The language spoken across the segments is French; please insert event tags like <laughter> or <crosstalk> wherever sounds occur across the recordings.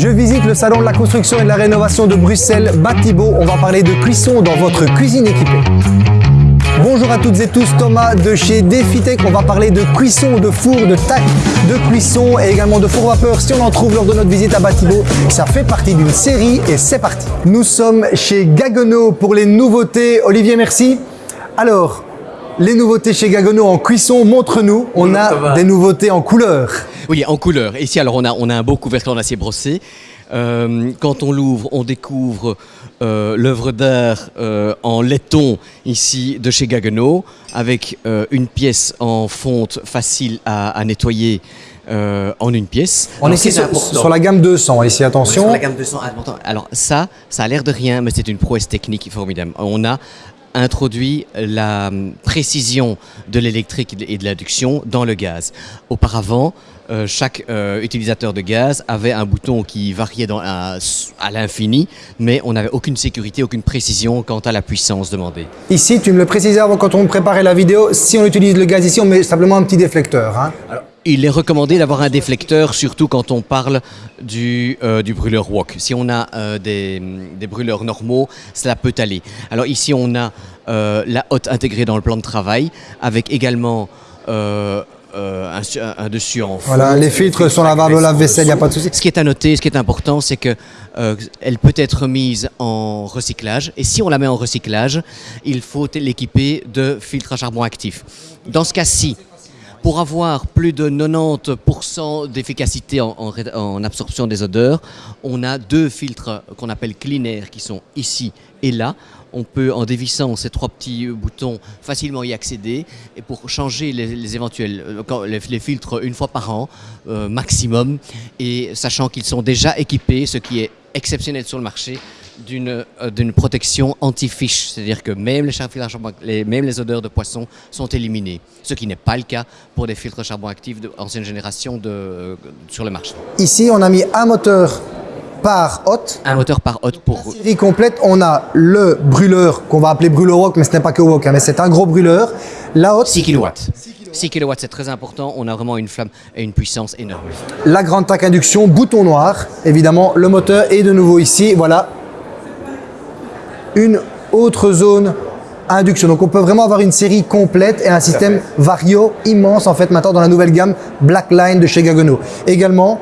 Je visite le salon de la construction et de la rénovation de Bruxelles, Batibo. On va parler de cuisson dans votre cuisine équipée. Bonjour à toutes et tous, Thomas de chez Defitech. On va parler de cuisson, de four, de tac, de cuisson et également de four vapeur si on en trouve lors de notre visite à Batibo. Ça fait partie d'une série et c'est parti. Nous sommes chez Gaggenau pour les nouveautés. Olivier, merci. Alors, les nouveautés chez Gaggenau en cuisson, montre-nous. On a des nouveautés en couleur. Oui, en couleur. Ici, alors, on a, on a un beau couvercle en acier brossé. Euh, quand on l'ouvre, on découvre euh, l'œuvre d'art euh, en laiton ici de chez Gaggenau, avec euh, une pièce en fonte facile à, à nettoyer euh, en une pièce. On est ici sur, sur la gamme 200, ici, attention. Sur la gamme 200, important. Alors ça, ça a l'air de rien, mais c'est une prouesse technique formidable. On a introduit la hum, précision de l'électrique et de l'induction dans le gaz. Auparavant, euh, chaque euh, utilisateur de gaz avait un bouton qui variait dans, à, à l'infini, mais on n'avait aucune sécurité, aucune précision quant à la puissance demandée. Ici, tu me le précisais avant quand on préparait la vidéo, si on utilise le gaz ici, on met simplement un petit déflecteur. hein. Il est recommandé d'avoir un déflecteur, surtout quand on parle du, euh, du brûleur wok. Si on a euh, des, des brûleurs normaux, cela peut aller. Alors ici, on a euh, la hotte intégrée dans le plan de travail, avec également un, su- un- un dessus en Voilà, fonte. les filtres sont lavables au lave-vaisselle, il n'y a pas de souci. Ce qui est à noter, ce qui est important, c'est que elle peut être mise en recyclage. Et si on la met en recyclage, il faut l'équiper de filtres à charbon actif. Dans ce cas-ci, pour avoir plus de 90% d'efficacité en, absorption des odeurs, on a deux filtres qu'on appelle Clean Air qui sont ici et là. On peut, en dévissant ces trois petits boutons, facilement y accéder. Et pour changer les, euh, filtres une fois par an, euh, maximum, et sachant qu'ils sont déjà équipés, ce qui est exceptionnel sur le marché, d'une euh, d'une protection anti-fiche, c'est-à-dire que même les, filtres à charbon- les- même les odeurs de poisson sont éliminées, ce qui n'est pas le cas pour des filtres à charbon actifs d'ancienne génération de, euh, sur le marché. Ici, on a mis un moteur par hotte. Un moteur par hotte pour Série complète, on a le brûleur qu'on va appeler brûleur wok, mais ce n'est pas que wok, hein, mais c'est un gros brûleur. La hotte, 6 kW. 6 kW, c'est très important, on a vraiment une flamme et une puissance énorme. la grande tac induction, bouton noir, évidemment, le moteur est de nouveau ici, voilà. Une autre zone induction. Donc on peut vraiment avoir une série complète et un système vario immense en fait maintenant dans la nouvelle gamme Blackline de chez Gaggenau. Également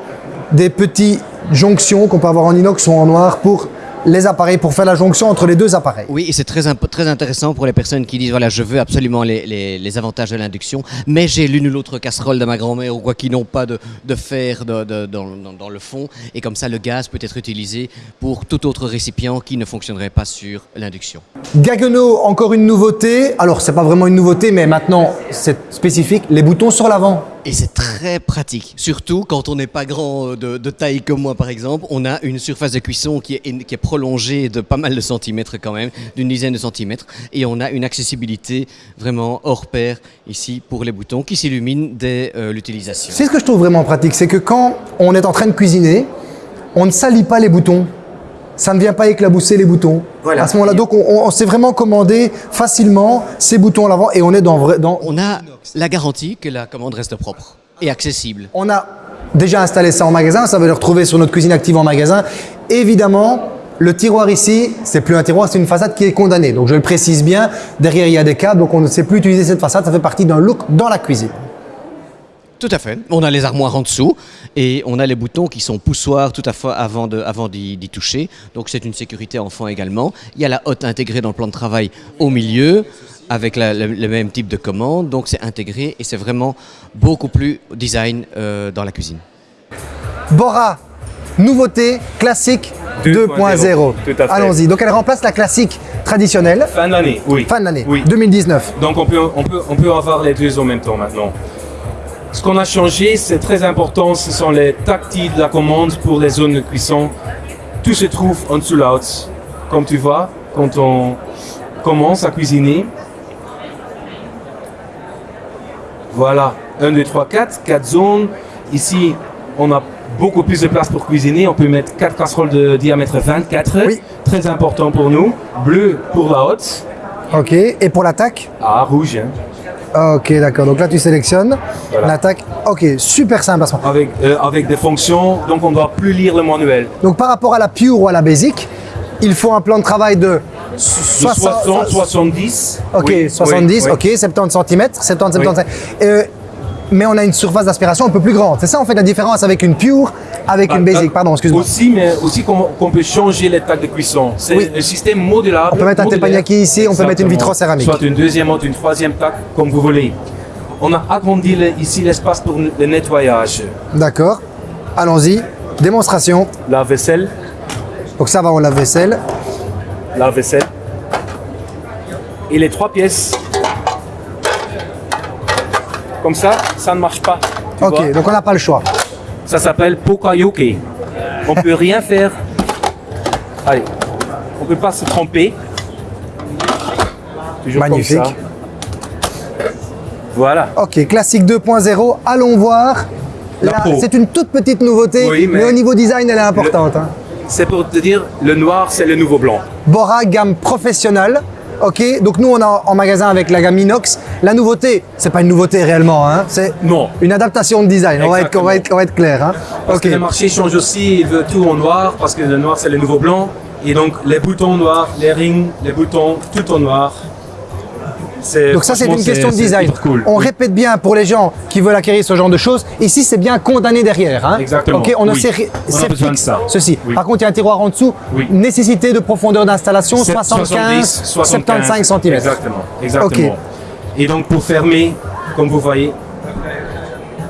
des petits jonctions qu'on peut avoir en inox ou en noir pour les appareils, pour faire la jonction entre les deux appareils. Oui, et c'est très, très intéressant pour les personnes qui disent voilà, je veux absolument les, les- les avantages de l'induction, mais j'ai l'une ou l'autre casserole de ma grand-mère ou quoi qui n'ont pas de, de fer de- de- dans, dans- dans le fond, et comme ça, le gaz peut être utilisé pour tout autre récipient qui ne fonctionnerait pas sur l'induction. Gaggenau, encore une nouveauté. Alors c'est pas vraiment une nouveauté, mais maintenant c'est spécifique, les boutons sur l'avant. Et c'est très pratique, surtout quand on n'est pas grand euh, de, de taille comme moi par exemple. On a une surface de cuisson qui est, qui est prolongée de pas mal de centimètres quand même, d'une dizaine de centimètres. Et on a une accessibilité vraiment hors pair ici pour les boutons qui s'illuminent dès euh, l'utilisation. C'est ce que je trouve vraiment pratique, c'est que quand on est en train de cuisiner, on ne salit pas les boutons. Ça ne vient pas éclabousser les boutons. Voilà. À ce moment-là, donc on, on- on sait vraiment commander facilement ces boutons à l'avant et on est dans vrai. Dans... On a la garantie que la commande reste propre et accessible. On a déjà installé ça en magasin, ça va le retrouver sur notre cuisine active en magasin. Évidemment, le tiroir ici, c'est plus un tiroir, c'est une façade qui est condamnée. Donc je le précise bien, derrière il y a des câbles, donc on ne sait plus utiliser cette façade, ça fait partie d'un look dans la cuisine. Tout à fait. On a les armoires en dessous et on a les boutons qui sont poussoirs tout à fait avant d'y toucher. Donc c'est une sécurité enfant également. Il y a la hotte intégrée dans le plan de travail au milieu avec la- le, le même type de commande. Donc c'est intégré et c'est vraiment beaucoup plus design euh, dans la cuisine. Bora, nouveauté classique 2.0. 2.0. Tout à fait. Allons-y. Donc elle remplace la classique traditionnelle, Fin de l'année, oui. fin de l'année, Oui. 2019. Donc on peut, on, peut, on peut avoir les deux en même temps maintenant. Ce qu'on a changé, c'est très important, ce sont les tactiles de la commande pour les zones de cuisson. Tout se trouve en dessous là Comme tu vois, quand on commence à cuisiner. Voilà, 1, 2, 3, 4, 4 zones. Ici, on a beaucoup plus de place pour cuisiner. On peut mettre 4 casseroles de diamètre 24. Oui. Très important pour nous. Bleu pour la haute. Ok. Et pour l'attaque? Ah, rouge. Hein. Ok, d'accord. Donc là, tu sélectionnes Voilà. l'attaque. Ok, super simple. à ce moment. avec, euh, avec des fonctions, donc on ne doit plus lire le manuel. Donc par rapport à la pure ou à la basic, il faut un plan de travail de De 60, 60, 70. Ok, Oui, 70, oui, oui. ok, 70 cm, 70, 75. Euh, mais on a une surface d'aspiration un peu plus grande. C'est ça en fait la différence avec une pure, avec une Bah, basic. bah, Pardon, excuse-moi. Aussi, mais aussi qu'on peut changer les tacs de cuisson. C'est Oui. un système modulable. On peut mettre un teppanyaki ici, on peut mettre une Exactement. vitrocéramique. Soit une deuxième ou une troisième tac, comme vous voulez. On a agrandi le- ici l'espace pour le nettoyage. D'accord. Allons-y. Démonstration. La vaisselle, Donc ça va au lave-vaisselle. la vaisselle. Et les trois pièces. Comme ça, ça ne marche pas. Ok, vois. donc on n'a pas le choix. Ça s'appelle Pokayoke. On peut rien faire. Allez, on peut pas se tromper. Toujours comme Magnifique. ça. Voilà. Ok, classique 2.0. Allons voir. C'est une toute petite nouveauté, Oui, mais... mais- au niveau design, elle est importante. hein. C'est pour te dire, le noir, c'est le nouveau blanc. Bora gamme professionnelle. Ok, donc nous on a en magasin avec la gamme inox. La nouveauté, c'est pas une nouveauté réellement, hein, c'est Non. une adaptation de design. On va, être, on, va être, on va être clair. Hein. Parce que le marché change aussi, il veut tout en noir, parce que le noir, c'est le nouveau blanc. Et donc, les boutons noirs, les rings, les boutons, tout en noir. Donc ça c'est une question de design. cool. On Oui. répète bien pour les gens qui veulent acquérir ce genre de choses. Ici c'est bien condamné derrière. Hein. Exactement. On a Oui. c'est On a besoin de fixe, ça. Ceci. Oui. Par contre il y a un tiroir en dessous. Nécessité de profondeur d'installation C'est 75, 70, 75 cm. Exactement, exactement. Et donc pour fermer, comme vous voyez,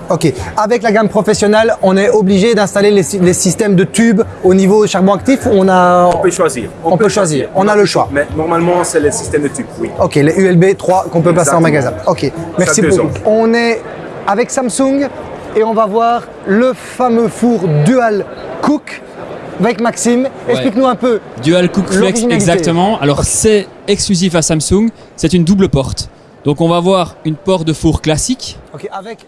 Ok. Avec la gamme professionnelle, on est obligé d'installer les, les systèmes de tubes au niveau charbon actif. On a. on peut choisir. On peut choisir. On a le choix. Mais normalement, c'est le système de tube, oui. Ok, les ULB 3 qu'on peut passer en magasin. Ok, merci beaucoup. ans. On est avec Samsung et on va voir le fameux four Dual Cook avec Maxime. Explique-nous un peu. Dual Cook Flex, exactement. Alors c'est exclusif à Samsung, c'est une double porte. Donc on va voir une porte de four classique, Ok, avec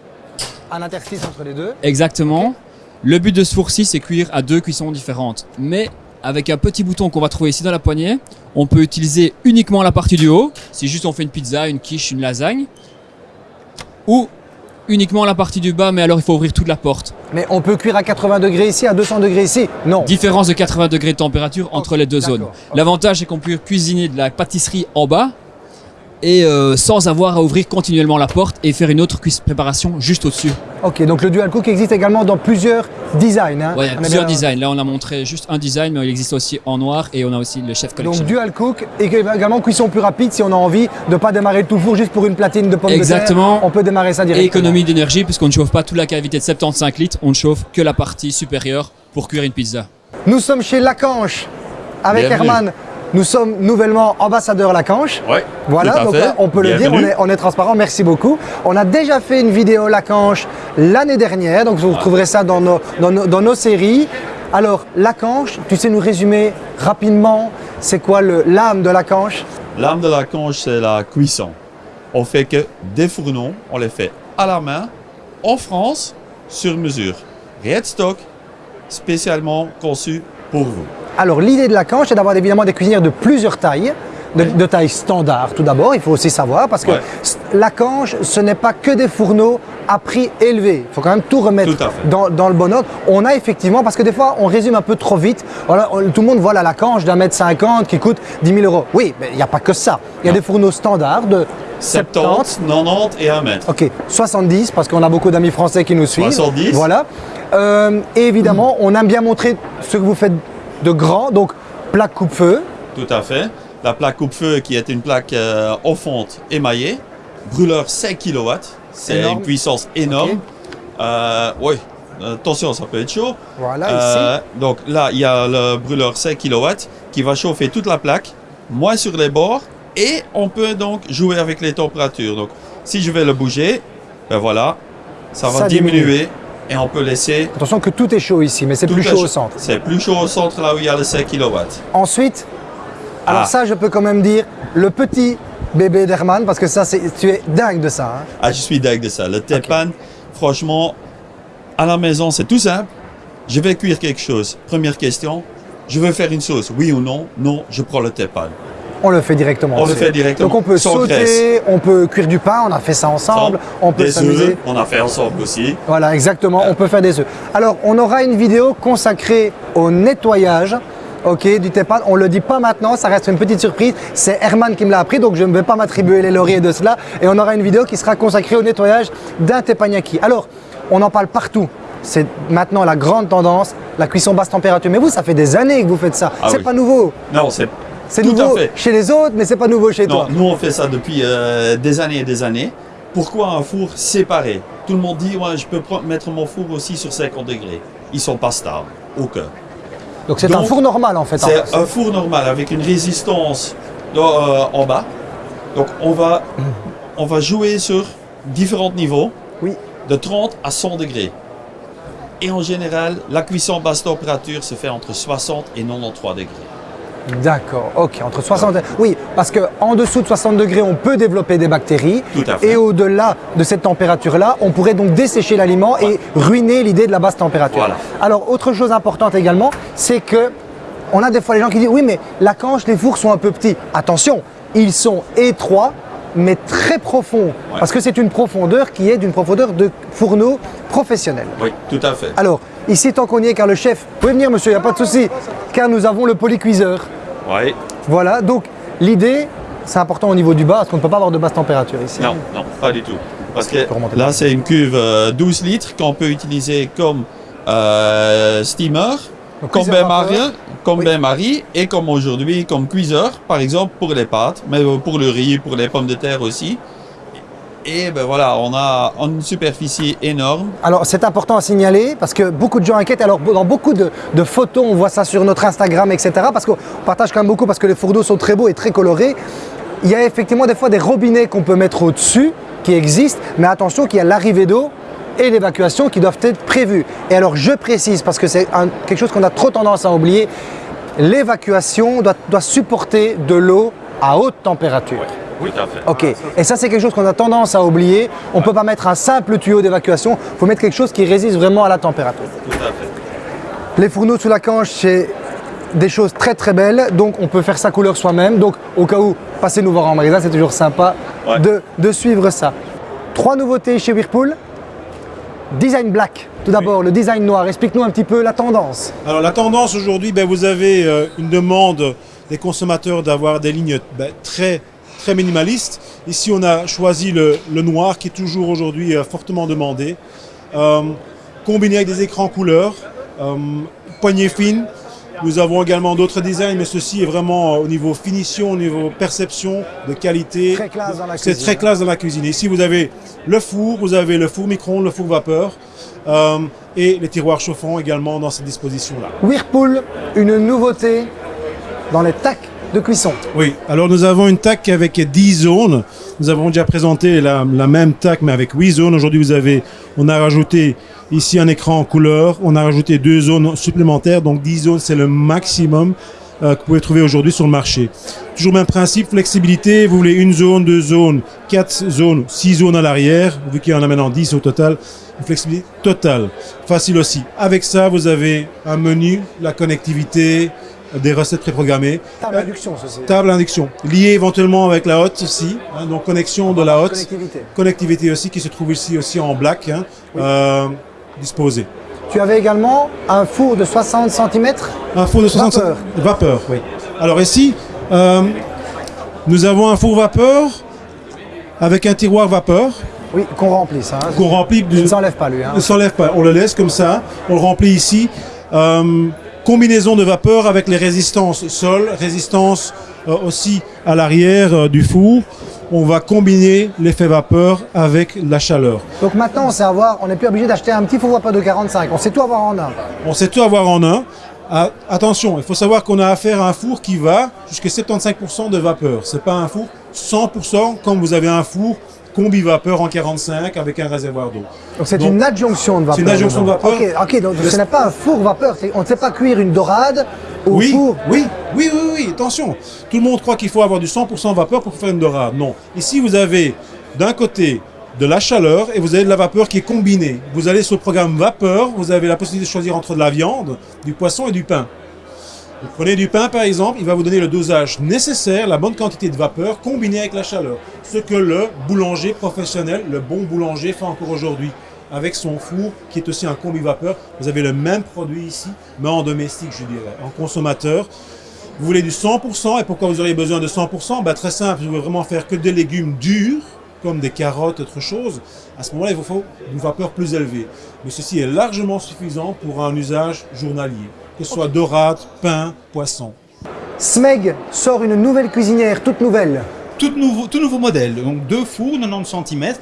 un interstice entre les deux. exactement. Le but de ce four-ci, c'est cuire à deux cuissons différentes. Mais avec un petit bouton qu'on va trouver ici dans la poignée, on peut utiliser uniquement la partie du haut, si juste on fait une pizza, une quiche, une lasagne, ou uniquement la partie du bas, mais alors il faut ouvrir toute la porte. Mais on peut cuire à 80 degrés ici, à 200 degrés ici? Non. Différence de 80 degrés de température entre les deux zones. L'avantage, c'est qu'on peut cuisiner de la pâtisserie en bas et euh, sans avoir à ouvrir continuellement la porte et faire une autre cuisse préparation juste au-dessus. Ok, donc le Dual Cook existe également dans plusieurs designs. hein. Ouais, il y a On est plusieurs bien- designs. Là, on a montré juste un design, mais il existe aussi en noir et on a aussi le chef collection. Donc Dual Cook et également cuisson plus rapide si on a envie de ne pas démarrer tout le four juste pour une platine de pommes Exactement. de terre. On peut démarrer ça et directement. économie d'énergie, puisqu'on ne chauffe pas toute la cavité de 75 litres, on ne chauffe que la partie supérieure pour cuire une pizza. Nous sommes chez Lacanche avec Bienvenue. Herman. Nous sommes nouvellement ambassadeurs Lacanche. Oui, Voilà, donc là, on peut le dire, on est, on est transparent, merci beaucoup. On a déjà fait une vidéo Lacanche l'année dernière, donc vous retrouverez ça dans nos, dans nos, dans nos séries. Alors, Lacanche, tu sais nous résumer rapidement, c'est quoi le- l'âme de Lacanche L'âme de la conche, c'est la cuisson. On fait que des fourneaux, on les fait à la main, en France, sur mesure. Rien de stock, spécialement conçu pour vous. Alors l'idée de la canche, c'est d'avoir évidemment des cuisinières de plusieurs tailles, de, de taille standard tout d'abord, il faut aussi savoir, parce que Ouais. la canche, ce n'est pas que des fourneaux à prix élevé. Il faut quand même tout remettre Tout dans, dans le bon ordre. On a effectivement, parce que des fois on résume un peu trop vite, Voilà, on- tout le monde voit la lacanche d'un mètre cinquante qui coûte 10 000 euros. Oui, mais il n'y a pas que ça. Il y a Non. des fourneaux standards de 70, 90 et 1 mètre. Ok, 70 parce qu'on a beaucoup d'amis français qui nous suivent. 70. Voilà. Euh, et évidemment, on aime bien montrer ce que vous faites de grand. Donc, plaque coupe-feu. Tout à fait. La plaque coupe-feu qui est une plaque euh, en fonte émaillée. Brûleur 5 kW. C'est une puissance énorme. Euh, oui, attention, ça peut être chaud. Voilà, Euh, donc là, il y a le brûleur 5 kW qui va chauffer toute la plaque, moins sur les bords, et on peut donc jouer avec les températures. Donc, si je vais le bouger, ben voilà, ça va Ça diminue. Et on peut laisser. Attention que tout est chaud ici, mais c'est plus chaud ch- au centre. C'est plus chaud au centre là où il y a le 5 kW. Ensuite, alors Ah. ça, je peux quand même dire, le petit bébé d'Herman, parce que ça, c'est, tu es dingue de ça. hein. Ah, je suis dingue de ça. Le tepan, franchement, à la maison, c'est tout simple. Je vais cuire quelque chose. Première question, je veux faire une sauce, oui ou non? Non, je prends le tepan. On le fait directement. On le fait directement, Donc on peut sans sauter, graisse. on peut cuire du pain, on a fait ça ensemble, on peut Des œufs, on a fait ensemble aussi. Voilà, exactement, on peut faire des œufs. Alors, on aura une vidéo consacrée au nettoyage. Ok, du tepan. On le dit pas maintenant, ça reste une petite surprise. C'est Herman qui me l'a appris, donc je ne vais pas m'attribuer les lauriers de cela. Et on aura une vidéo qui sera consacrée au nettoyage d'un teppanyaki. Alors, on en parle partout. C'est maintenant la grande tendance, la cuisson basse température. Mais vous, ça fait des années que vous faites ça. Ah c'est oui. pas nouveau. Non, c'est C'est nouveau chez les autres, mais c'est pas nouveau chez Non, toi. nous on fait ça depuis euh, des années et des années. Pourquoi un four séparé? Tout le monde dit ouais, je peux mettre mon four aussi sur 50 degrés. Ils sont pas stables. Aucun. Donc c'est un four normal en fait. en C'est un four normal avec une résistance euh, en bas. Donc on va, on va jouer sur différents niveaux, Oui. de 30 à 100 degrés. Et en général, la cuisson basse température se fait entre 60 et 93 degrés. D'accord, ok, entre 60 Oui, parce qu'en dessous de 60 degrés, on peut développer des bactéries. Tout à fait. Et au-delà de cette température-là, on pourrait donc dessécher l'aliment et ruiner l'idée de la basse température. Voilà. Alors, autre chose importante également, c'est que on a des fois les gens qui disent oui, mais la canche, les fours sont un peu petits. Attention, ils sont étroits, mais très profonds. Parce que c'est une profondeur qui est d'une profondeur de fourneau professionnel. Oui, tout à fait. Alors, ici, tant qu'on y est, car le chef, vous pouvez venir, monsieur, il n'y a pas de souci, car nous avons le polycuiseur. Oui. Voilà, donc l'idée, c'est important au niveau du bas, parce qu'on ne peut pas avoir de basse température ici. Non, non, pas du tout. Parce que là, c'est une cuve euh, 12 litres qu'on peut utiliser comme euh, steamer, Donc, comme bain-marie, comme Oui. bain-marie et comme aujourd'hui comme cuiseur, par exemple pour les pâtes, mais euh, pour le riz, pour les pommes de terre aussi. Et ben voilà, on a une superficie énorme. Alors c'est important à signaler parce que beaucoup de gens inquiètent. Alors dans beaucoup de, de photos, on voit ça sur notre Instagram, etc. Parce qu'on partage quand même beaucoup parce que les fours d'eau sont très beaux et très colorés. Il y a effectivement des fois des robinets qu'on peut mettre au-dessus qui existent, mais attention qu'il y a l'arrivée d'eau et l'évacuation qui doivent être prévues. Et alors je précise parce que c'est quelque chose qu'on a trop tendance à oublier, l'évacuation doit, doit supporter de l'eau à haute température. Oui, tout à fait. Ok, et ça c'est quelque chose qu'on a tendance à oublier. On ne peut pas mettre un simple tuyau d'évacuation, il faut mettre quelque chose qui résiste vraiment à la température. Tout à fait. Les fourneaux sous la canche, c'est des choses très très belles, donc on peut faire sa couleur soi-même. Donc au cas où, passez nous voir en magasin, c'est toujours sympa Ouais. de, de suivre ça. Trois nouveautés chez Whirlpool. Design black, tout d'abord, le design noir. Explique-nous un petit peu la tendance. Alors la tendance aujourd'hui, ben, vous avez euh, une demande des consommateurs d'avoir des lignes ben, très très minimalistes. Ici on a choisi le, le noir qui est toujours aujourd'hui euh, fortement demandé, Euh, combiné avec des écrans couleurs, euh, poignée fine. Nous avons également d'autres designs, mais ceci est vraiment euh, au niveau finition, au niveau perception de qualité. C'est très classe dans la cuisine. Ici vous avez le four, vous avez le four micro-ondes, le four vapeur. euh, et les tiroirs chauffants également dans cette disposition-là. Whirlpool, une nouveauté dans les tacs de cuisson. Oui, alors nous avons une TAC avec 10 zones. Nous avons déjà présenté la, même TAC mais avec 8 zones. Aujourd'hui, vous avez, on a rajouté ici un écran en couleur. On a rajouté deux zones supplémentaires. Donc 10 zones, c'est le maximum euh, que vous pouvez trouver aujourd'hui sur le marché. Toujours même principe, flexibilité. Vous voulez une zone, deux zones, quatre zones, six zones à l'arrière. Vu qu'il y en a maintenant 10 au total. Flexibilité totale. Facile aussi. Avec ça, vous avez un menu, la connectivité, des recettes préprogrammées. Table d'induction, ceci. Table induction, liée éventuellement avec la hotte aussi, hein, donc connexion de la hotte, Connectivité. connectivité aussi qui se trouve ici aussi en black, hein, euh, disposé. Tu avais également un four de 60 cm. Un four de 60 Vapeur. vapeur, oui. Alors ici, euh, nous avons un four vapeur avec un tiroir vapeur Oui, qu'on remplisse. Hein. qu'on remplit Il ne s'enlève pas lui. Hein. ne s'enlève pas. On le laisse comme ça, on le remplit ici. Euh, combinaison de vapeur avec les résistances sol, résistance euh, aussi à l'arrière euh, du four. On va combiner l'effet vapeur avec la chaleur. Donc maintenant, on sait avoir, on n'est plus obligé d'acheter un petit four vapeur de 45. On sait tout avoir en un. On sait tout avoir en un. Ah, attention, il faut savoir qu'on a affaire à un four qui va jusqu'à 75% de vapeur. C'est pas un four 100% comme vous avez un four combi vapeur en 45 avec un réservoir d'eau. Donc c'est une adjonction de vapeur. c'est une adjonction de vapeur. Ok, ok, donc ce n'est pas un four vapeur. On ne sait pas cuire une dorade au Oui, four. oui, oui, oui, oui, attention. Tout le monde croit qu'il faut avoir du 100% vapeur pour faire une dorade. Non. Ici, vous avez d'un côté de la chaleur et vous avez de la vapeur qui est combinée. Vous allez sur le programme vapeur, vous avez la possibilité de choisir entre de la viande, du poisson et du pain. Vous prenez du pain par exemple, il va vous donner le dosage nécessaire, la bonne quantité de vapeur combinée avec la chaleur. Ce que le boulanger professionnel, le bon boulanger fait encore aujourd'hui. Avec son four qui est aussi un combi vapeur, vous avez le même produit ici, mais en domestique je dirais, en consommateur. Vous voulez du 100% et pourquoi vous auriez besoin de 100% bah, Très simple, vous voulez vraiment faire que des légumes durs, comme des carottes, autre chose. À ce moment-là, il vous faut une vapeur plus élevée. Mais ceci est largement suffisant pour un usage journalier, que ce soit dorade, pain, poisson. Smeg sort une nouvelle cuisinière, toute nouvelle. tout nouveau, tout nouveau modèle. Donc deux fours 90 cm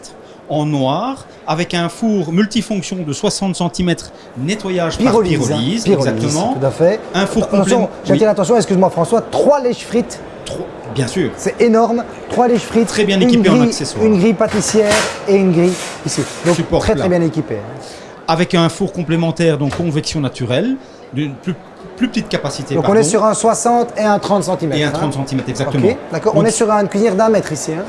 en noir avec un four multifonction de 60 cm nettoyage Pyrolyse. par hein. pyrolyse, Pyrolyse, exactement. Tout à fait. Un four Attention, complet. j'attire l'attention, excuse-moi François, trois lèches frites, bien sûr. c'est énorme. Trois lèches frites, Très bien équipé en accessoires. Une grille pâtissière et une grille ici. Donc Support très plat. très bien équipé. hein. Avec un four complémentaire, donc convection naturelle, d'une plus, plus petite capacité. Donc on est sur un 60 et un 30 cm. Et un 30 cm, exactement. D'accord. On est sur une cuisinière d'un mètre ici. Hein.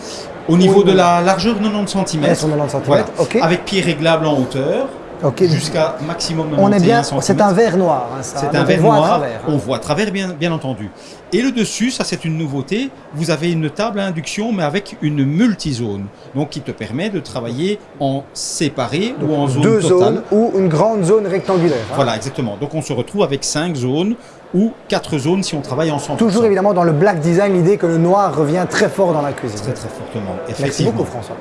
Au niveau Oui, de oui. la largeur 90 cm. Elle est sur 90 cm, Voilà. ok. Avec pied réglable en hauteur, Ok. jusqu'à maximum 91 On est bien. C'est un verre noir. hein. C'est Donc un on verre à noir, travers, hein. on voit à travers bien, bien entendu. Et le dessus, ça c'est une nouveauté, vous avez une table à induction mais avec une multizone, donc qui te permet de travailler en séparé ou en zone Deux totale. zones ou une grande zone rectangulaire. hein. Voilà, exactement. Donc on se retrouve avec cinq zones ou quatre zones si on travaille ensemble. Toujours évidemment dans le black design, l'idée que le noir revient très fort dans la cuisine. Très très fortement, Merci effectivement. beaucoup François.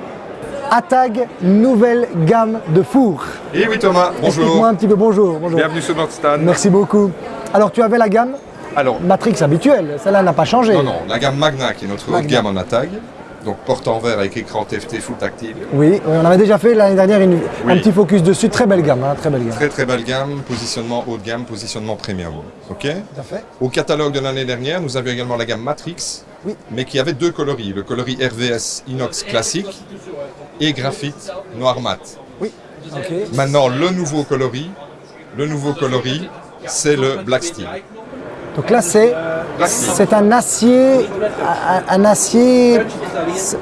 Atag, nouvelle gamme de fours. Et oui Thomas, Explique-moi bonjour. un petit peu, bonjour. bonjour. Bienvenue sur notre stand. Merci beaucoup. Alors tu avais la gamme Alors, Matrix habituelle, celle-là n'a pas changé. non, non, la gamme Magna qui est notre gamme en attaque. Donc porte en verre avec écran TFT full tactile. Oui, oui, on avait déjà fait l'année dernière une- un Oui. petit focus dessus, très belle gamme, hein, très belle gamme. Très très belle gamme, positionnement haut de gamme, positionnement premium. Ok Tout à fait. Au catalogue de l'année dernière, nous avions également la gamme Matrix, Oui. mais qui avait deux coloris. Le coloris RVS inox classique et graphite noir mat. Ok. Maintenant, le nouveau coloris, le nouveau coloris, c'est le Black Steel. Donc là c'est c'est un acier, un, un acier,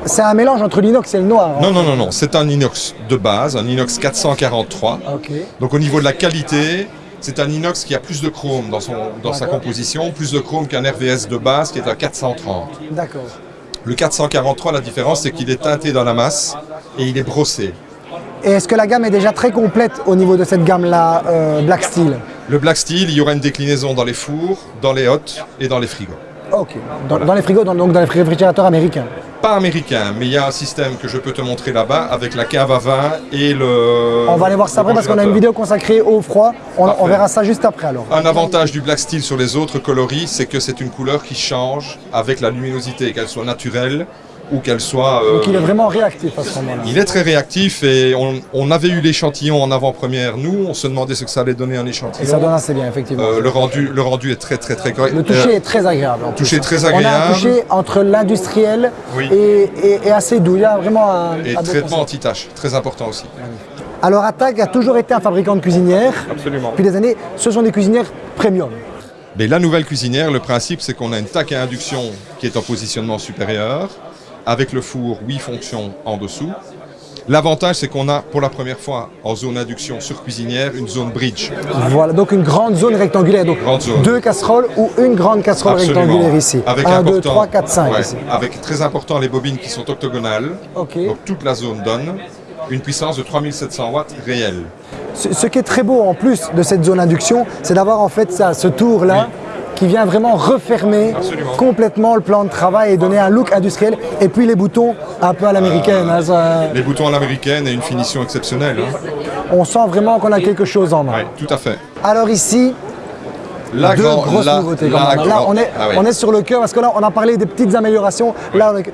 c'est un mélange entre l'inox et le noir. hein. Non, non, non, non, c'est un inox de base, un inox 443. Ok. Donc au niveau de la qualité, c'est un inox qui a plus de chrome dans, son, dans sa composition, plus de chrome qu'un RVS de base qui est à 430. D'accord. Le 443, la différence, c'est qu'il est teinté dans la masse et il est brossé. Et est-ce que la gamme est déjà très complète au niveau de cette gamme-là, euh, Black Steel? Le Black Steel, il y aura une déclinaison dans les fours, dans les hottes et dans les frigos. Ok. Dans, dans les frigos, dans- donc dans les réfrigérateurs américains. Pas américain, mais il y a un système que je peux te montrer là-bas avec la cave à vin et le. On va aller voir ça après parce qu'on a une vidéo consacrée au froid. On, on verra ça juste après alors. Un avantage du Black Steel sur les autres coloris, c'est que c'est une couleur qui change avec la luminosité, qu'elle soit naturelle ou qu'elle soit. euh, Donc il est vraiment réactif à ce moment-là. Il est très réactif et on, on avait eu l'échantillon en avant-première. Nous, on se demandait ce que ça allait donner un Et échantillon. ça donne assez bien, effectivement. Euh, le, rendu, le rendu est très très très correct. Le toucher Euh, est très agréable. plus. toucher très On a un agréable. toucher entre l'industriel Oui. et, et- et assez doux. Il y a vraiment un, et un traitement anti-tache, très important aussi. Alors Attack a toujours été un fabricant de cuisinières. Absolument. Depuis des années, ce sont des cuisinières premium. Mais la nouvelle cuisinière, le principe, c'est qu'on a une taque à induction qui est en positionnement supérieur, avec le four 8 fonctions en dessous. L'avantage, c'est qu'on a pour la première fois en zone induction sur cuisinière une zone bridge. Voilà, donc une grande zone rectangulaire. Donc zone. deux casseroles ou une grande casserole Absolument. rectangulaire ici. Avec 1, 2, important- 3, 4, 5 ouais, ici. Avec très important les bobines qui sont octogonales. Donc toute la zone donne une puissance de 3700 watts réelle. Ce, ce qui est très beau en plus de cette zone induction, c'est d'avoir en fait ça, ce tour-là qui vient vraiment refermer Absolument. complètement le plan de travail et donner un look industriel. Et puis les boutons un peu à l'américaine. hein, ça- Les boutons à l'américaine et une finition exceptionnelle. hein. on sent vraiment qu'on a quelque chose en main. Ouais, tout à fait. Alors ici, La deux grand- grosses la- nouveautés. la quand même. Là, grand- on est, Ah oui. on est sur le cœur parce que là, on a parlé des petites améliorations. Là, on est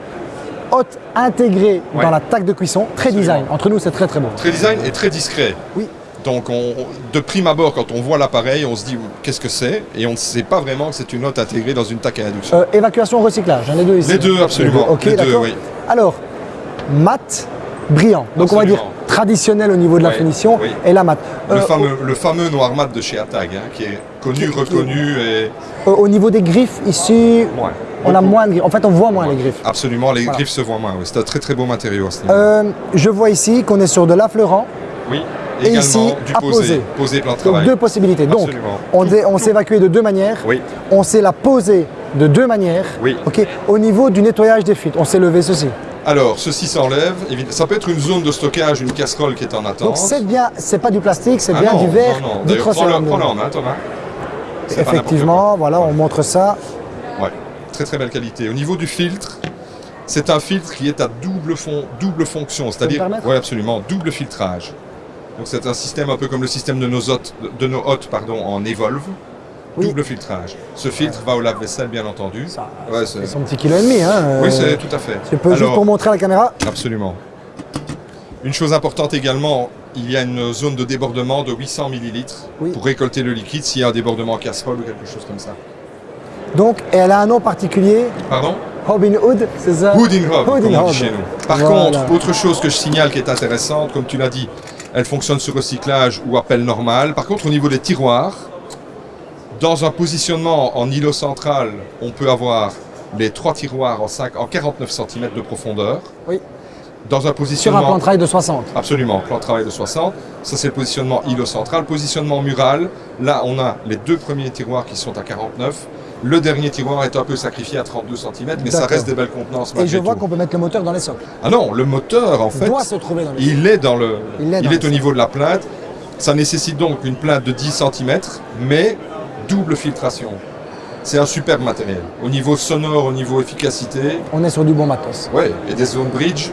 haute intégrée Ouais. dans la taque de cuisson, très design. Entre nous, c'est très très beau. Très design et très discret. Oui. Donc on, de prime abord, quand on voit l'appareil, on se dit qu'est-ce que c'est? Et on ne sait pas vraiment que c'est une hotte intégrée dans une taque à induction. Euh, évacuation recyclage, hein, les deux ici. Les deux, absolument. Les deux, oui. Alors, mat, brillant. Donc on va dire traditionnel au niveau de la finition oui. et la mat. le, Euh, fameux, le fameux noir mat de chez Atag, hein, qui est connu, reconnu et au, au niveau des griffes, ici, Ouais, on a moins de griffes. En fait, on voit moins les griffes. absolument, les Voilà. griffes se voient moins. oui. C'est un très très beau matériau à ce niveau. Euh, je vois ici qu'on est sur de l'affleurant. Oui, et ici, du à posé. poser. Plan de Donc travail. deux possibilités. Donc, Absolument. on, s'est évacué de deux manières. Oui. On sait la poser de deux manières. Oui. Ok. Au niveau du nettoyage des fuites, on s'est levé ceci. Alors, ceci s'enlève. Ça peut être une zone de stockage, une casserole qui est en attente. Donc c'est bien, c'est pas du plastique, c'est Ah bien non, du verre, non, non. D'ailleurs, prends-le prends-le en main, Thomas. Effectivement, voilà, on montre ça. Ouais, très très belle qualité. Au niveau du filtre, c'est un filtre qui est à double, fon- double fonction, c'est-à-dire, oui absolument, double filtrage. Donc c'est un système un peu comme le système de nos hôtes, de nos hôtes pardon, en Evolve. Oui. Double filtrage. Ce filtre va au lave-vaisselle, bien entendu. Ça, Ouais, c'est- son petit kilo et demi. Hein. Oui, euh, c'est tout à fait. Tu peux juste pour montrer à la caméra. Absolument. Une chose importante également, il y a une zone de débordement de 800 millilitres Oui. pour récolter le liquide s'il y a un débordement casserole ou quelque chose comme ça. Donc, et elle a un nom particulier, Pardon? Robin Hood, c'est ça? Hood in Hob, Hood comme on dit chez nous. Par Voilà. contre, autre chose que je signale qui est intéressante, comme tu l'as dit, elle fonctionne sur recyclage ou appel normal. Par contre, au niveau des tiroirs, dans un positionnement en îlot central, on peut avoir les trois tiroirs en, 5, en 49 cm de profondeur. Oui. Dans un Sur un positionnement... plan de travail de 60. Absolument, plan de travail de 60. Ça, c'est le positionnement îlot central. Positionnement mural, là, on a les deux premiers tiroirs qui sont à 49. Le dernier tiroir est un peu sacrifié à 32 cm, mais ça reste des belles contenances Et je vois qu'on peut mettre le moteur dans les socles. Ah non, le moteur, en fait, doit se trouver dans les il est dans le, Il il est au niveau de la plainte. Ça nécessite donc une plainte de 10 cm, mais double filtration. C'est un superbe matériel. Au niveau sonore, au niveau efficacité, On est sur du bon matos. ouais, et des zones bridge,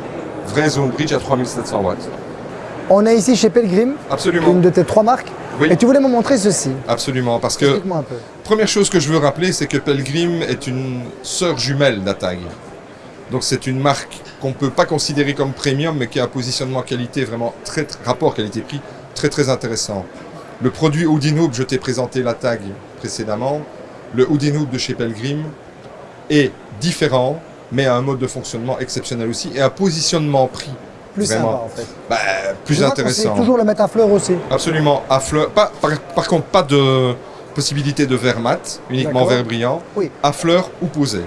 vraie zone bridge à 3700 watts. On est ici chez Pelgrim, Absolument. une de tes trois marques. Oui. Et tu voulais me montrer ceci. Absolument, parce que Explique-moi un peu. Première chose que je veux rappeler, c'est que Pelgrim est une sœur jumelle d'Atag. Donc c'est une marque qu'on ne peut pas considérer comme premium, mais qui a un positionnement qualité vraiment très, très- rapport qualité-prix très très intéressant. Le produit Houdinoop, je t'ai présenté la tag précédemment. Le Houdinoop de chez Pelgrim est différent, mais a un mode de fonctionnement exceptionnel aussi et un positionnement prix Plus vraiment, sympa en fait. bah, plus Je intéressant. toujours le mettre à fleur aussi. Absolument, à fleur. Pas, par, par contre, pas de possibilité de verre mat, uniquement verre brillant. Oui. À fleur ou posé.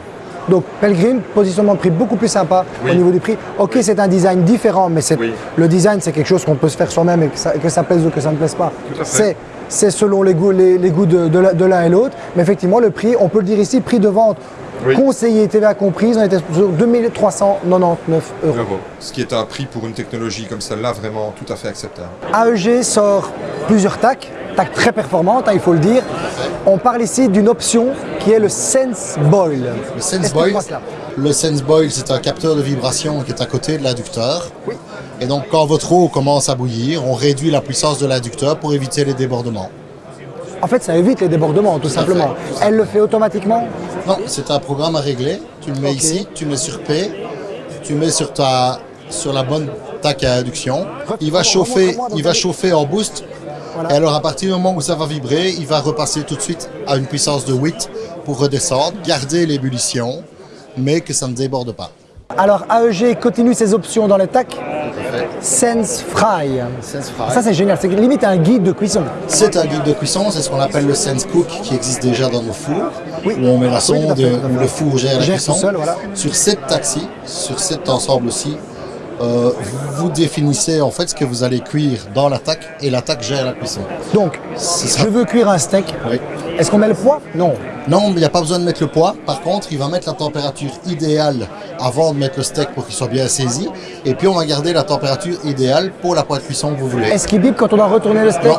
Donc Pelgrim, positionnement de prix beaucoup plus sympa Oui. au niveau du prix. Ok, c'est un design différent, mais Oui. le design, c'est quelque chose qu'on peut se faire soi-même et que ça, que ça plaise ou que ça ne plaise pas. C'est c'est selon les goûts, les, les goûts de, de l'un et l'autre. Mais effectivement, le prix, on peut le dire ici, prix de vente Oui. conseillé TVA comprise, on était sur 2399 euros. Euros. Ce qui est un prix pour une technologie comme celle-là vraiment tout à fait acceptable. AEG sort plusieurs tacs, tacs très performantes, hein, il faut le dire. On parle ici d'une option qui est le Sense Boil. Le Sense Boil, cela. le Sense Boil, c'est un capteur de vibration qui est à côté de l'inducteur. Oui. Et donc, quand votre eau commence à bouillir, on réduit la puissance de l'inducteur pour éviter les débordements. En fait, ça évite les débordements, tout simplement. fait, tout à Elle le fait automatiquement? Non, c'est un programme à régler. Tu le mets ici, tu mets sur P, tu mets sur ta sur la bonne tac à induction. Il va chauffer, il va chauffer en boost. Voilà. Et alors à partir du moment où ça va vibrer, il va repasser tout de suite à une puissance de 8 pour redescendre, garder l'ébullition, mais que ça ne déborde pas. Alors, AEG continue ses options dans les tacs. Sense Fry. Sense Fry. Ça, c'est génial. C'est limite un guide de cuisson. C'est un guide de cuisson, c'est ce qu'on appelle le Sense Cook qui existe déjà dans nos fours, Oui. où on met la sonde, où le four gère la cuisson. tout seul, voilà. Sur cette taxi, sur cet ensemble-ci, euh, vous définissez en fait ce que vous allez cuire dans l'attaque et l'attaque gère la cuisson. Donc, je veux cuire un steak. Oui. Est-ce qu'on met le poids? Non. Non, mais il n'y a pas besoin de mettre le poids. Par contre, il va mettre la température idéale avant de mettre le steak pour qu'il soit bien saisi. Et puis, on va garder la température idéale pour la poêle de cuisson que vous voulez. Est-ce qu'il bip quand on doit retourner le steak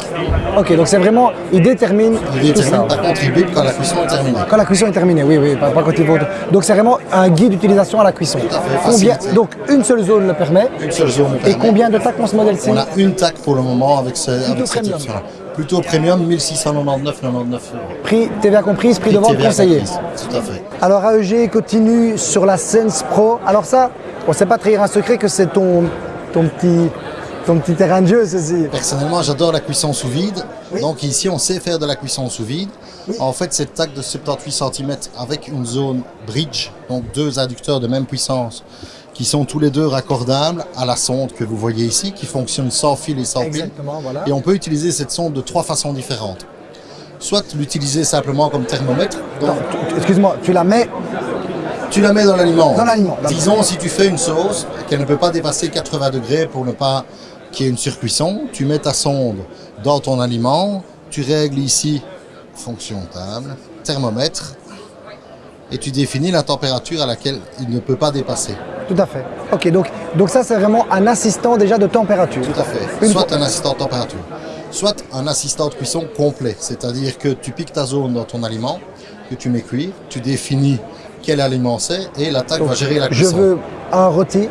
Ok, donc c'est vraiment, il détermine Il tout ça. détermine, par contre, il bip quand la cuisson est terminée. Quand la cuisson est terminée, oui, oui, pas, pas quand il faut. Donc c'est vraiment un guide d'utilisation à la cuisson. à fait, Combien. Donc une seule zone le permet. Une seule zone le Et combien de tacs on ce modèle-ci On a une tac pour le moment avec, ce, avec cette option-là. Plutôt premium, 1699,99 euros. Prix TVA comprise, prix de vente TVA conseillé. comprise. Tout à fait. Alors AEG continue sur la Sense Pro. Alors ça, on ne sait pas trahir un secret que c'est ton, ton, petit, ton petit terrain de jeu, ceci. Personnellement, j'adore la cuisson sous vide. Donc ici, on sait faire de la cuisson sous vide. En fait, cette tac de 78 cm avec une zone bridge, donc deux inducteurs de même puissance, qui sont tous les deux raccordables à la sonde que vous voyez ici, qui fonctionne sans fil et sans pile. Voilà. Et on peut utiliser cette sonde de trois façons différentes. Soit l'utiliser simplement comme thermomètre. Excuse-moi, tu la mets tu la mets dans l'aliment. Dans l'aliment. Disons, si tu fais une sauce, qu'elle ne peut pas dépasser 80 degrés pour ne pas qui est une surcuisson. Tu mets ta sonde dans ton aliment, tu règles ici fonction table, thermomètre, et tu définis la température à laquelle il ne peut pas dépasser. Tout à fait. Ok, donc, donc ça c'est vraiment un assistant déjà de température. Tout à fait. Une soit un assistant de température, soit un assistant de cuisson complet. C'est-à-dire que tu piques ta zone dans ton aliment, que tu mets cuire, tu définis quel aliment c'est et l'attaque va gérer la Je cuisson. veux un rôti,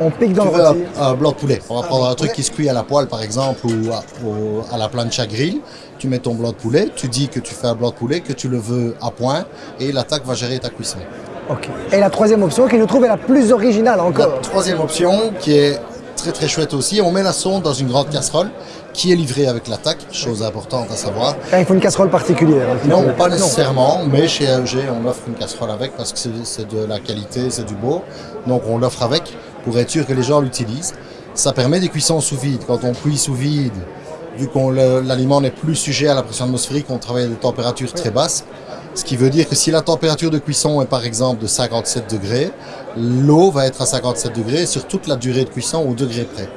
on pique dans Tu le veux rôti. un, un blanc de poulet. On va Un prendre un truc poulet. qui se cuit à la poêle par exemple ou à, à la plancha grill. Tu mets ton blanc de poulet, tu dis que tu fais un blanc de poulet, que tu le veux à point et l'attaque va gérer ta cuisson. Ok. Et la troisième option qui je trouve est la plus originale La encore. troisième option qui est très très chouette aussi, on met la sonde dans une grande casserole qui est livrée avec l'attaque, chose importante à savoir. Il faut une casserole particulière. petit Non, pas nécessairement, mais chez AEG, on offre une casserole avec parce que c'est- c'est de la qualité, c'est du beau. Donc on l'offre avec pour être sûr que les gens l'utilisent. Ça permet des cuissons sous vide. Quand on cuit sous vide, vu que l'aliment n'est plus sujet à la pression atmosphérique, on travaille à des températures très basses. Ce qui veut dire que si la température de cuisson est par exemple de 57 degrés, l'eau va être à 57 degrés sur toute la durée de cuisson au degré près.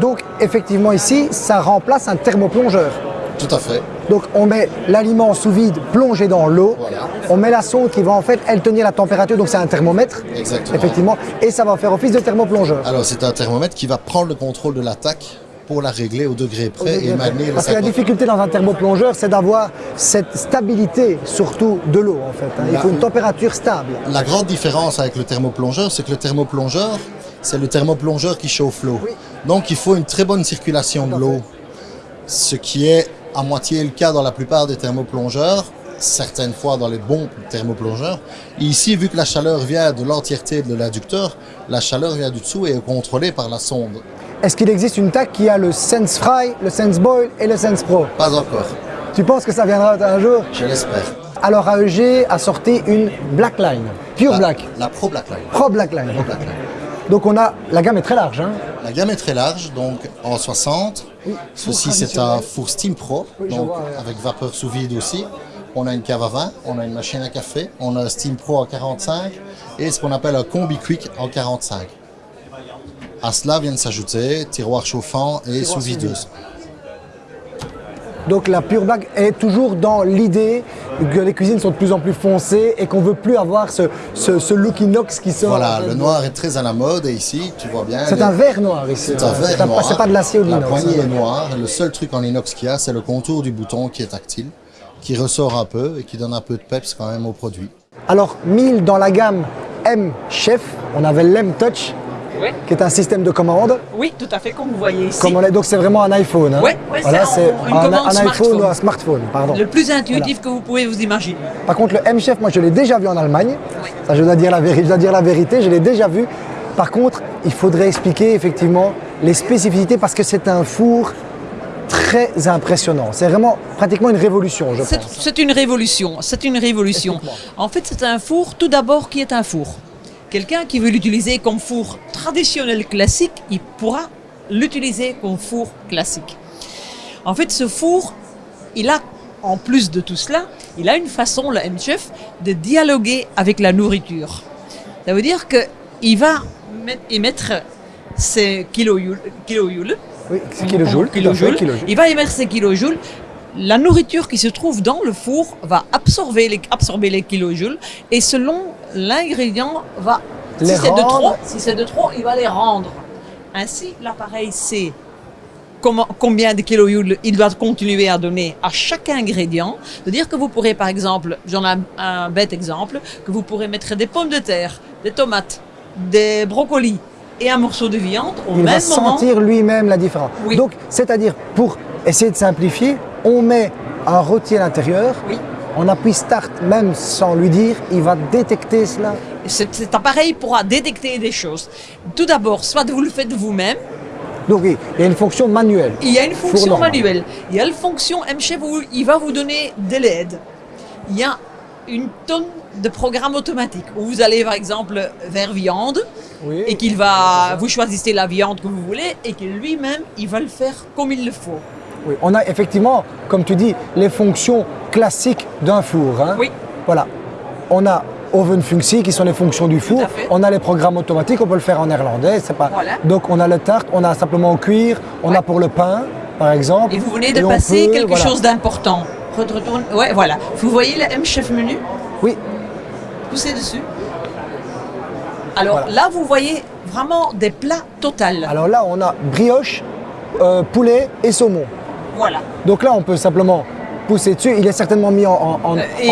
Donc effectivement ici, ça remplace un thermoplongeur. Tout à fait. Donc on met l'aliment sous vide plongé dans l'eau, Voilà. on met la sonde qui va en fait elle tenir la température, donc c'est un thermomètre, Exactement. effectivement, et ça va faire office de thermoplongeur. Alors c'est un thermomètre qui va prendre le contrôle de l'attaque pour la régler au degré près et maintenir le Parce que la 50. difficulté dans un thermoplongeur, c'est d'avoir cette stabilité, surtout de l'eau en fait. hein. Il La- faut une température stable. La grande différence avec le thermoplongeur, c'est que le thermoplongeur, c'est le thermoplongeur qui chauffe l'eau. Donc il faut une très bonne circulation de l'eau, ce qui est à moitié le cas dans la plupart des thermoplongeurs, certaines fois dans les bons thermoplongeurs. Et ici, vu que la chaleur vient de l'entièreté de l'inducteur, la chaleur vient du dessous et est contrôlée par la sonde. Est-ce qu'il existe une TAC qui a le Sense Fry, le Sense Boil et le Sense Pro Pas encore, Tu penses que ça viendra un jour? Je l'espère. Alors AEG a sorti une Black Line, Pure La- Black, La Pro Blackline. Pro Black Line. Pro Blackline. Donc on a, la gamme est très large. Hein. La gamme est très large, donc en 60. Ceci, c'est un four Steam Pro, Oui, donc vois, avec vapeur sous vide aussi. On a une cave à vin, on a une machine à café, on a un Steam Pro en 45 et ce qu'on appelle un Combi Quick en 45. À cela viennent s'ajouter tiroir chauffant et sous videuse. Donc la Pure Black est toujours dans l'idée que les cuisines sont de plus en plus foncées et qu'on veut plus avoir ce, ce, ce look inox qui sort. Voilà, le noir est très à la mode et ici, tu vois bien. C'est les- un verre noir ici. C'est un verre noir. C'est pas de l'acier ou de La l'inox. poignée hein. est noire. Le seul truc en inox qu'il y a, c'est le contour du bouton qui est tactile, qui ressort un peu et qui donne un peu de peps quand même au produit. Alors 1000 dans la gamme M Chef, on avait l'M Touch, Oui. qui est un système de commande. Oui, tout à fait, comme vous voyez ici. Comme on est- donc c'est vraiment un iPhone. hein. Ouais, ouais, voilà, c'est un- iPhone ou un smartphone. Pardon. Le plus intuitif que vous pouvez vous imaginer. Par contre, le M-Chef, moi, je l'ai déjà vu en Allemagne. Ça, je dois, dire la vérité, je dois dire la vérité, je l'ai déjà vu. Par contre, il faudrait expliquer effectivement les spécificités parce que c'est un four très impressionnant. C'est vraiment pratiquement une révolution, je C'est pense. c'est une révolution, c'est une révolution. En fait, c'est un four, tout d'abord, qui est un four. Quelqu'un qui veut l'utiliser comme four traditionnel classique, il pourra l'utiliser comme four classique. En fait, ce four, il a, en plus de tout cela, il a une façon, le M-Chef, de dialoguer avec la nourriture. Ça veut dire qu'il va met- émettre ses kilojoules, kilojoules Oui, kilojoules. kilojoules. kilojoules. Il va émettre ses kilojoules. La nourriture qui se trouve dans le four va absorber les, absorber les kilojoules et selon l'ingrédient va Les si c'est de trop, si c'est de trop, il va les rendre. Ainsi, l'appareil sait comment- combien de kilojoules il doit continuer à donner à chaque ingrédient. C'est-à-dire que vous pourrez, par exemple, j'en ai un, un bête exemple, que vous pourrez mettre des pommes de terre, des tomates, des brocolis et un morceau de viande au Il même va moment. sentir lui-même la différence. Oui. Donc, c'est-à-dire, pour essayer de simplifier, on met un rôti à l'intérieur, Oui. On appuie Start même sans lui dire, il va détecter cela. Cet, appareil pourra détecter des choses. Tout d'abord, soit vous le faites vous-même, Donc, il y a une fonction manuelle. il y a une fonction manuelle. Il y a une fonction MChef où il va vous donner des LED. Il y a une tonne de programmes automatiques où vous allez par exemple vers viande Oui. et qu'il va, vous choisissez la viande que vous voulez et que lui-même il va le faire comme il le faut. Oui, on a effectivement, comme tu dis, les fonctions classiques d'un four. hein. Oui. Voilà. On a Oven Funksi qui sont les fonctions du four. à fait. On a les programmes automatiques, on peut le faire en néerlandais. C'est pas... Voilà. Donc on a le tarte, on a simplement cuire, on a pour le pain, par exemple. Et vous venez de passer peut- quelque voilà. chose d'important. Retourne. Ouais, voilà. Vous voyez le M-Chef menu? Oui, Poussez dessus. Alors Voilà. là, vous voyez vraiment des plats totales. alors là on a brioche, euh, poulet et saumon. Voilà. Donc là on peut simplement pousser dessus. Il est certainement mis en,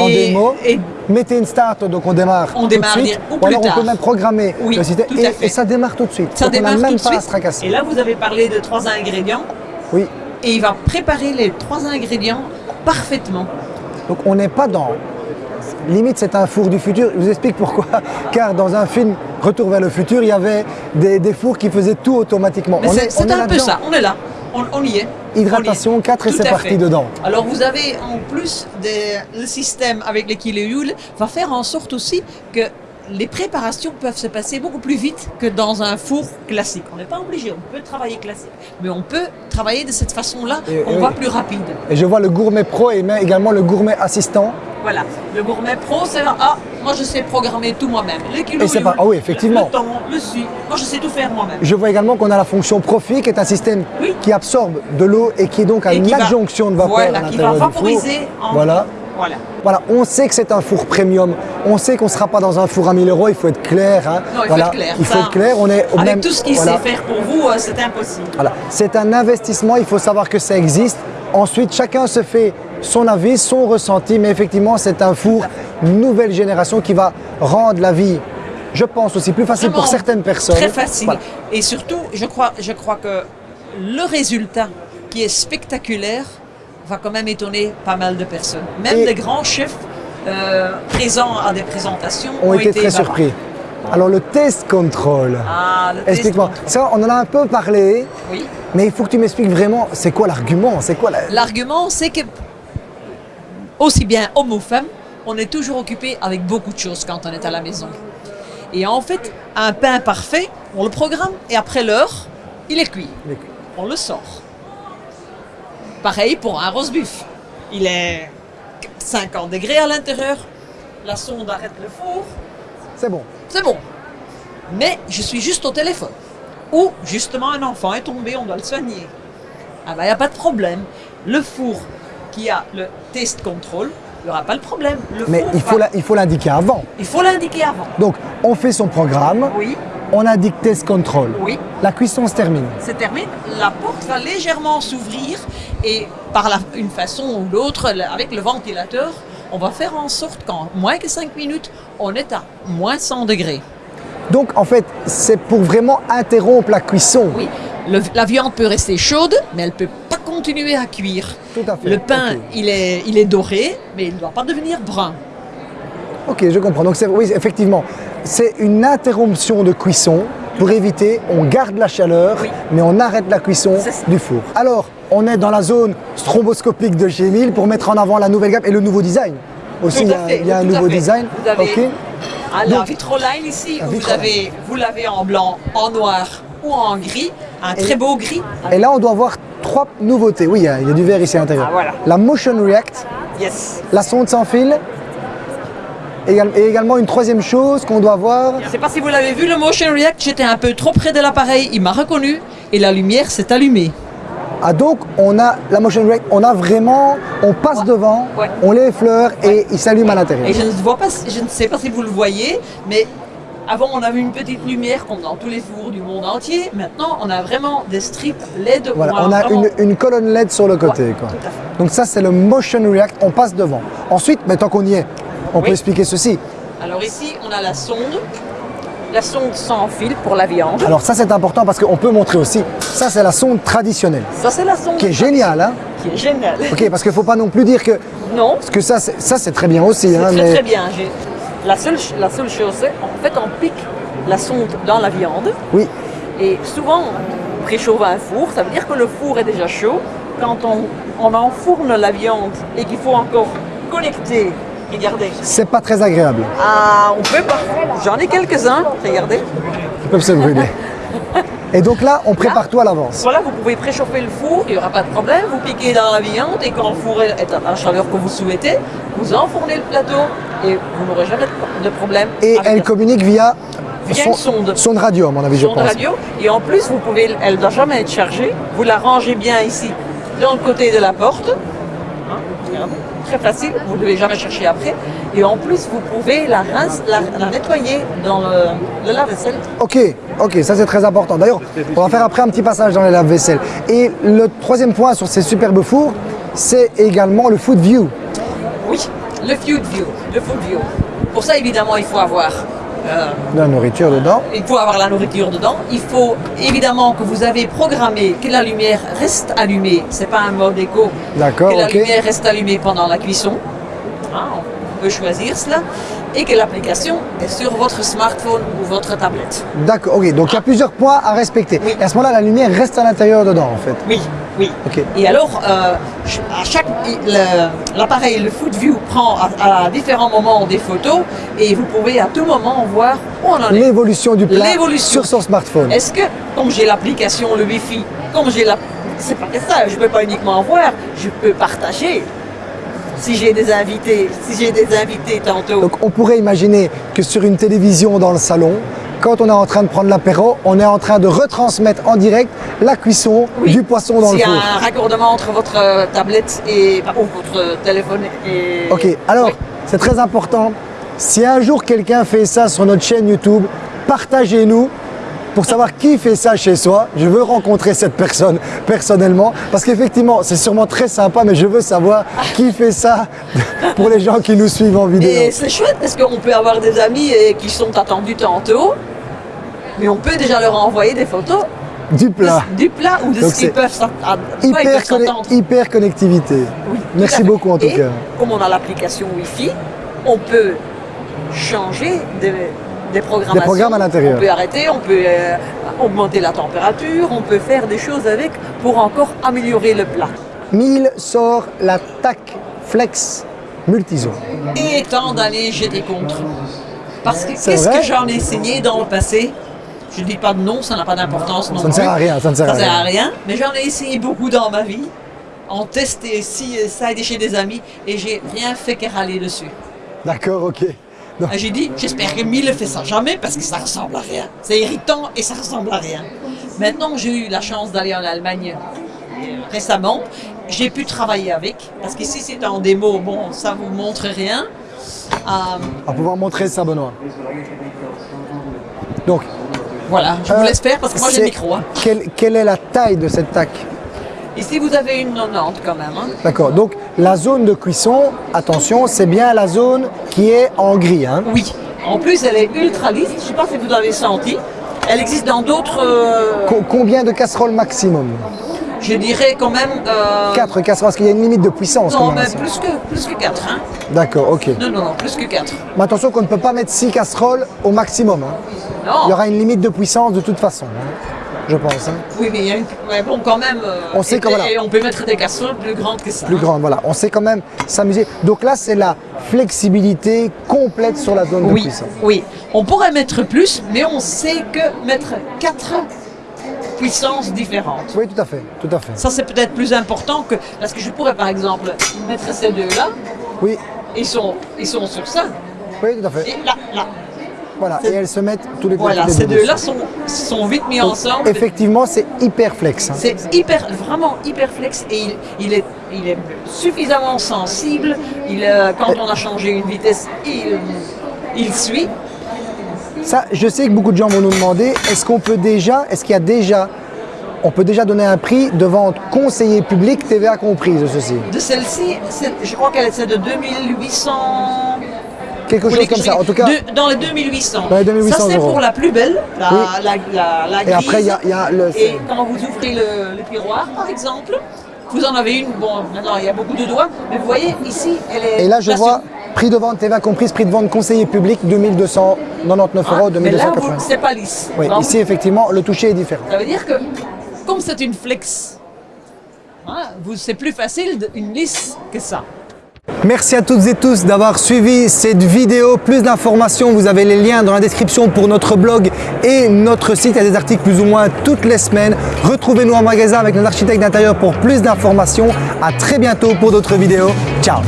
démo. et- Mettez une start, donc on démarre. On tout démarre de suite. ou plus alors on peut même programmer Oui, le système tout à et, et ça démarre tout de suite. Ça donc démarre on n'a tout même de pas à se tracasser. Et là, vous avez parlé de trois ingrédients. Oui. Et il va préparer les trois ingrédients parfaitement. Donc on n'est pas dans. Limite, c'est un four du futur. Je vous explique pourquoi. <laughs> Car dans un film Retour vers le futur, il y avait des, des fours qui faisaient tout automatiquement. C'est un peu ça. On est là. On, on y est. Hydratation On y est. 4 et c'est parti fait. dedans. Alors vous avez en plus des- le système avec les kilojoules va faire en sorte aussi que les préparations peuvent se passer beaucoup plus vite que dans un four classique. On n'est pas obligé, on peut travailler classique, mais on peut travailler de cette façon-là, on va plus rapide. Et je vois le gourmet pro et également le gourmet assistant. Voilà. Le gourmet pro, c'est ah, moi je sais programmer tout moi-même. Les kilojoules, Et c'est pas- ah oui, effectivement. Le temps, le moi je sais tout faire moi-même. Je vois également qu'on a la fonction Profi, qui est un système Oui. qui absorbe de l'eau et qui est donc à Et une qui va- adjonction de vapeur voilà, à qui l'intérieur va du four. vaporiser en- Voilà. Voilà. Voilà, on sait que c'est un four premium. On sait qu'on ne sera pas dans un four à 1000 euros. Il faut être clair. hein. Non, il Voilà. faut être clair. Il faut ça, être clair. On est au avec même. tout ce qu'il voilà. sait faire pour vous, euh, c'est impossible. Voilà. C'est un investissement, il faut savoir que ça existe. Ensuite, chacun se fait son avis, son ressenti, mais effectivement, c'est un four nouvelle génération qui va rendre la vie, je pense aussi plus facile pour certaines personnes. Très facile. Voilà. Et surtout, je crois, je crois que le résultat qui est spectaculaire va quand même étonner pas mal de personnes. Même Et- des grands chefs euh, présents à des présentations Ont été très surpris. Alors, le test control. Ah, le test Explique-moi. Ça, on en a un peu parlé, Oui. mais il faut que tu m'expliques vraiment, c'est quoi l'argument C'est quoi la... L'argument, c'est que, aussi bien homme ou femme, on est toujours occupé avec beaucoup de choses quand on est à la maison. Et en fait, un pain parfait, on le programme et après l'heure, il est cuit. Il est cuit. On le sort. Pareil pour un roast beef. Il est 50 degrés à l'intérieur, la sonde arrête le four, C'est bon. c'est bon. Mais je suis juste au téléphone. Ou justement un enfant est tombé, on doit le soigner. Ah ben il n'y a pas de problème. Le four qui a le test control, il n'y aura pas de problème. Le Mais four il faut la- il faut l'indiquer avant. il faut l'indiquer avant. Donc, on fait son programme, Oui, on indique test control. oui. La cuisson se termine. c'est terminé. La porte va légèrement s'ouvrir et par la- une façon ou l'autre, avec le ventilateur, on va faire en sorte qu'en moins que 5 minutes, on est à moins 100 degrés. Donc, en fait, c'est pour vraiment interrompre la cuisson. Oui, le- la viande peut rester chaude, mais elle ne peut pas continuer à cuire. Tout à fait. Le pain, Ok. il, est, il est doré, mais il ne doit pas devenir brun. Ok, je comprends. Donc, c'est- oui, effectivement, c'est une interruption de cuisson pour éviter, on garde la chaleur, Oui. mais on arrête la cuisson du four. Alors, on est dans la zone stromboscopique de chez pour mettre en avant la nouvelle gamme et le nouveau design. Aussi, il y a, fait, il y a un nouveau design. Vous avez- Ok. Ah, la vitroline ici, La vous l'avez en blanc, en noir ou en gris, un très beau gris. Et là, on doit voir trois nouveautés. Oui, il y a, il y a du verre ici à l'intérieur. Ah, voilà. La Motion React, Yes. la sonde sans fil, et également une troisième chose qu'on doit voir. Je ne sais pas si vous l'avez vu, le Motion React, j'étais un peu trop près de l'appareil, il m'a reconnu et la lumière s'est allumée. Ah donc on a la motion react, on a vraiment, on passe Ouais. devant, Ouais. on les effleure et il s'allume à l'intérieur. Et je ne, vois pas, je ne sais pas si vous le voyez, mais avant on avait une petite lumière comme dans tous les fours du monde entier. Maintenant on a vraiment des strips LED. Voilà, on a vraiment- une, une colonne LED sur le côté. Ouais, quoi. Donc ça c'est le motion react, on passe devant. Ensuite, mais tant qu'on y est, on Oui. peut expliquer ceci. Alors ici on a la sonde, la sonde sans fil pour la viande. Alors ça c'est important parce qu'on peut montrer aussi, ça c'est la sonde traditionnelle, Ça c'est la sonde qui est géniale. Hein qui est géniale. ok, parce qu'il ne faut pas non plus dire que, Non, parce que ça c'est, très bien aussi. c'est hein, très mais très bien. La seule, la seule chose c'est en fait on pique la sonde dans la viande Oui, et souvent on préchauffe un four, ça veut dire que le four est déjà chaud. Quand on, on enfourne la viande et qu'il faut encore connecter, regardez. c'est pas très agréable. Ah, on peut pas. J'en ai quelques-uns, regardez. Ils peuvent se brûler. <laughs> Et donc là, on prépare tout à l'avance. Voilà, vous pouvez préchauffer le four, il n'y aura pas de problème. Vous piquez dans la viande et quand le four est à la chaleur que vous souhaitez, vous enfournez le plateau et vous n'aurez jamais de- problème. Et elle la- communique via, Via son, une sonde. sonde radio, à mon avis, je sonde pense. radio. Et en plus, vous pouvez, elle ne doit jamais être chargée. Vous la rangez bien ici, dans le côté de la porte. Hein, Très facile, vous ne devez jamais chercher après. Et en plus, vous pouvez la, rince- la, la nettoyer dans le, le lave-vaisselle. Ok, ok, ça c'est très important. D'ailleurs, on va faire après un petit passage dans les lave-vaisselle. Et le troisième point sur ces superbes fours, c'est également le food view. Oui, le food view. Le food view. Pour ça, évidemment, il faut avoir De la nourriture dedans. Il faut avoir la nourriture dedans. Il faut évidemment que vous avez programmé que la lumière reste allumée. C'est pas un mode éco. D'accord, Que la lumière reste allumée pendant la cuisson. Hein, on peut choisir cela. Et que l'application est sur votre smartphone ou votre tablette. D'accord, ok. Donc il y a plusieurs points à respecter. Oui. Et à ce moment-là, la lumière reste à l'intérieur dedans, en fait. Oui, oui. Et alors, euh, à chaque l'appareil, le Food View prend à, à différents moments des photos et vous pouvez à tout moment voir où on en est. L'évolution du plat sur son smartphone. Est-ce que, comme j'ai l'application, le Wi-Fi, comme j'ai la... C'est pas que ça, je peux pas uniquement voir, je peux partager. Si j'ai des invités, si j'ai des invités tantôt. Donc on pourrait imaginer que sur une télévision dans le salon, quand on est en train de prendre l'apéro, on est en train de retransmettre en direct la cuisson Oui. du poisson dans S'il le y a four. un raccordement entre votre euh, tablette et ou votre téléphone et. Ok, alors Oui. c'est très important. Si un jour quelqu'un fait ça sur notre chaîne YouTube, partagez-nous pour savoir qui fait ça chez soi. Je veux rencontrer cette personne personnellement parce qu'effectivement, c'est sûrement très sympa, mais je veux savoir qui fait ça pour les gens qui nous suivent en vidéo. Et c'est chouette parce qu'on peut avoir des amis et qui sont attendus tantôt, mais on peut déjà leur envoyer des photos Du de- plat. du plat ou de Donc ce qu'ils peuvent ah, Hyper, conne- s'entendre. hyper connectivité. Oui, Merci beaucoup en tout Et cas. Comme on a l'application Wi-Fi, on peut changer des, des programmes à l'intérieur. On peut arrêter, on peut euh, augmenter la température, on peut faire des choses avec pour encore améliorer le plat. Mille sort la TAC Flex Multizone. Et tant d'aller jeter contre. Parce que qu'est-ce que j'en ai essayé dans le passé? Je dis pas de nom, ça n'a pas d'importance non Ça ne sert à rien, ça ne sert à Ça sert rien. à rien. Mais j'en ai essayé beaucoup dans ma vie. En testé ci et ça et chez des amis. Et j'ai rien fait que râler dessus. D'accord, ok. Ah, J'ai dit, j'espère que Mille ne fait ça jamais parce que ça ressemble à rien. C'est irritant et ça ressemble à rien. Maintenant, j'ai eu la chance d'aller en Allemagne récemment. J'ai pu travailler avec parce qu'ici c'est en démo. Bon, ça vous montre rien. Euh, va pouvoir montrer ça, Benoît. Donc, voilà, je vous euh, laisse faire parce que moi j'ai le micro. hein. Quelle, quelle est la taille de cette TAC? Ici vous avez une 90 quand même. hein. D'accord, donc la zone de cuisson, attention, c'est bien la zone qui est en gris. Hein. Oui. En plus, elle est ultra lisse. Je ne sais pas si vous l'avez senti. Elle existe dans d'autres. euh, Co- combien de casseroles maximum? Je dirais quand même. euh, 4 casseroles, parce qu'il y a une limite de puissance. Non, mais plus que, plus que 4. Hein. D'accord, ok. Non, non, non, plus que 4. Mais attention qu'on ne peut pas mettre 6 casseroles au maximum. hein. Non. Il y aura une limite de puissance de toute façon, hein, je pense. hein. Oui, mais il bon, quand même. euh, On sait voilà. Et on peut mettre des casseroles plus grandes que ça. Plus hein. grande, voilà. On sait quand même s'amuser. Donc là, c'est la flexibilité complète sur la zone de Oui, cuisson. oui. On pourrait mettre plus, mais on sait que mettre 4 puissances différentes. Oui, tout à fait, tout à fait. Ça, c'est peut-être plus important que. Parce que je pourrais, par exemple, mettre ces deux-là. Oui, Ils sont, ils sont sur ça. oui, tout à fait. Et là, là. Voilà, et elles se mettent tous les deux. Voilà, ces deux deux-là sont, sont vite mis Donc, ensemble. Effectivement, c'est hyper flex. hein. C'est hyper, vraiment hyper flex et il, il est, il est suffisamment sensible. Il, euh, quand on a changé une vitesse, il, il suit. Ça, je sais que beaucoup de gens vont nous demander, est-ce qu'on peut déjà, est-ce qu'il y a déjà, on peut déjà donner un prix de vente conseiller public TVA comprise de ceci? De celle-ci, je crois qu'elle est de 2800. Quelque chose comme ça, en tout cas. De- dans les 2800. Dans les 2800 ça, c'est pour la plus belle, la, Oui. la, la, la Et après, il y a- y le- Et quand vous ouvrez le, le tiroir, par exemple, vous en avez une. Bon, maintenant, il y a beaucoup de doigts, mais vous voyez, ici, elle est. Et là, je vois prix de vente TVA comprise, prix de vente conseiller public 2299 Ah, euros, mais là, vous- 2280. c'est pas lisse. Oui, ici, effectivement, le toucher est différent. Ça veut dire que, comme c'est une flex, hein, c'est plus facile une lisse que ça. Merci à toutes et tous d'avoir suivi cette vidéo. Plus d'informations, vous avez les liens dans la description pour notre blog et notre site. Il y a des articles plus ou moins toutes les semaines. Retrouvez-nous en magasin avec nos architectes d'intérieur pour plus d'informations. À très bientôt pour d'autres vidéos. Ciao